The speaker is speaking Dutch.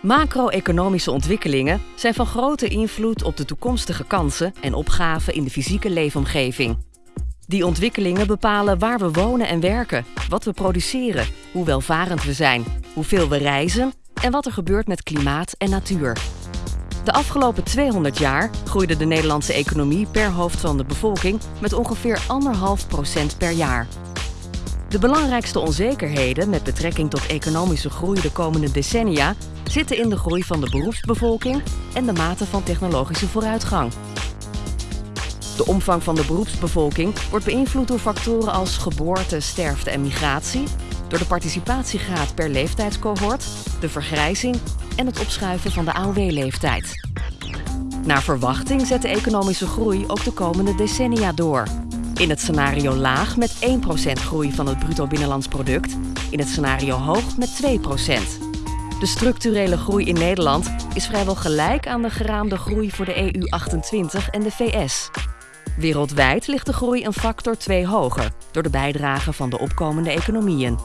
Macro-economische ontwikkelingen zijn van grote invloed op de toekomstige kansen en opgaven in de fysieke leefomgeving. Die ontwikkelingen bepalen waar we wonen en werken, wat we produceren, hoe welvarend we zijn, hoeveel we reizen en wat er gebeurt met klimaat en natuur. De afgelopen 200 jaar groeide de Nederlandse economie per hoofd van de bevolking met ongeveer 1,5% per jaar. De belangrijkste onzekerheden met betrekking tot economische groei de komende decennia zitten in de groei van de beroepsbevolking en de mate van technologische vooruitgang. De omvang van de beroepsbevolking wordt beïnvloed door factoren als geboorte, sterfte en migratie, door de participatiegraad per leeftijdscohort, de vergrijzing en het opschuiven van de AOW-leeftijd. Naar verwachting zet de economische groei ook de komende decennia door. In het scenario laag met 1% groei van het bruto binnenlands product, in het scenario hoog met 2%. De structurele groei in Nederland is vrijwel gelijk aan de geraamde groei voor de EU28 en de VS. Wereldwijd ligt de groei een factor 2 hoger door de bijdrage van de opkomende economieën.